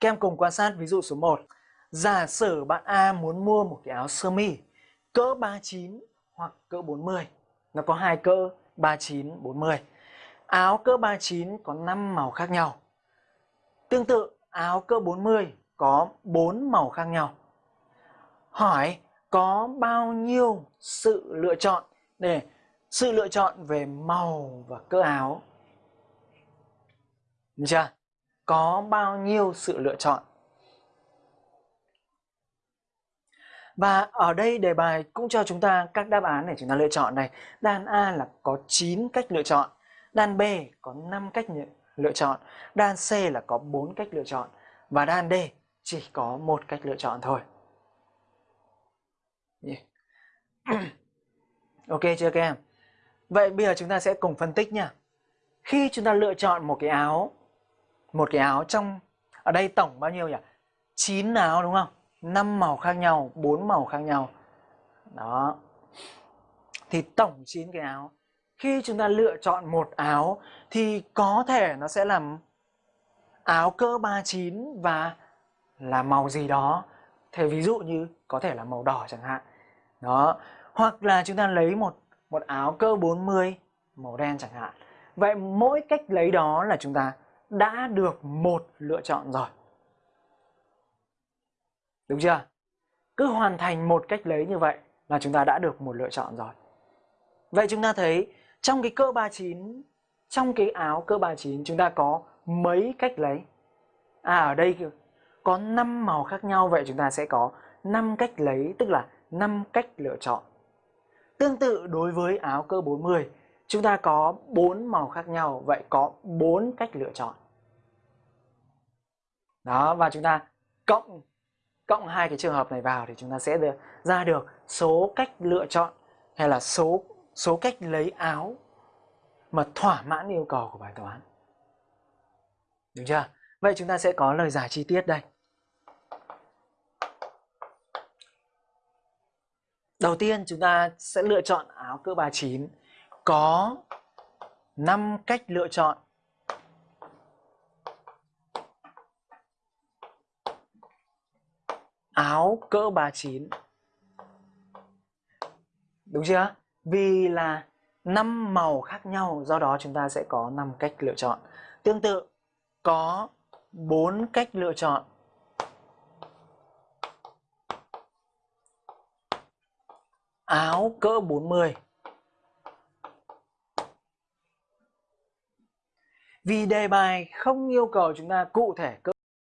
Các em cùng quan sát ví dụ số 1. Giả sử bạn A muốn mua một cái áo sơ mi cỡ 39 hoặc cỡ 40. Nó có hai cỡ 39, 40. Áo cỡ 39 có 5 màu khác nhau. Tương tự, áo cỡ 40 có 4 màu khác nhau. Hỏi có bao nhiêu sự lựa chọn để sự lựa chọn về màu và cỡ áo. Được chưa? Có bao nhiêu sự lựa chọn. Và ở đây đề bài cũng cho chúng ta các đáp án để chúng ta lựa chọn này. Đan A là có 9 cách lựa chọn, đan B có 5 cách lựa chọn, đan C là có 4 cách lựa chọn và đan D chỉ có một cách lựa chọn thôi. Yeah. ok chưa các em? Vậy bây giờ chúng ta sẽ cùng phân tích nha. Khi chúng ta lựa chọn một cái áo, một cái áo trong ở đây tổng bao nhiêu nhỉ? 9 áo đúng không? 5 màu khác nhau, 4 màu khác nhau. Đó. Thì tổng 9 cái áo. Khi chúng ta lựa chọn một áo thì có thể nó sẽ làm áo cỡ 39 và là màu gì đó. thì ví dụ như có thể là màu đỏ chẳng hạn. Đó. Hoặc là chúng ta lấy một một áo cơ 40 màu đen chẳng hạn. Vậy mỗi cách lấy đó là chúng ta đã được một lựa chọn rồi. Đúng chưa? Cứ hoàn thành một cách lấy như vậy là chúng ta đã được một lựa chọn rồi. Vậy chúng ta thấy trong cái cơ 39, trong cái áo cơ 39 chúng ta có mấy cách lấy? À ở đây có 5 màu khác nhau vậy chúng ta sẽ có 5 cách lấy tức là 5 cách lựa chọn. Tương tự đối với áo cơ 40, chúng ta có 4 màu khác nhau, vậy có 4 cách lựa chọn. Đó, và chúng ta cộng cộng hai cái trường hợp này vào thì chúng ta sẽ được, ra được số cách lựa chọn hay là số số cách lấy áo mà thỏa mãn yêu cầu của bài toán. Được chưa? Vậy chúng ta sẽ có lời giải chi tiết đây. Đầu tiên chúng ta sẽ lựa chọn áo cỡ 39 có 5 cách lựa chọn. Áo cỡ 39. Đúng chưa? Vì là 5 màu khác nhau, do đó chúng ta sẽ có 5 cách lựa chọn. Tương tự, có 4 cách lựa chọn áo cỡ 40 Vì đề bài không yêu cầu chúng ta cụ thể cỡ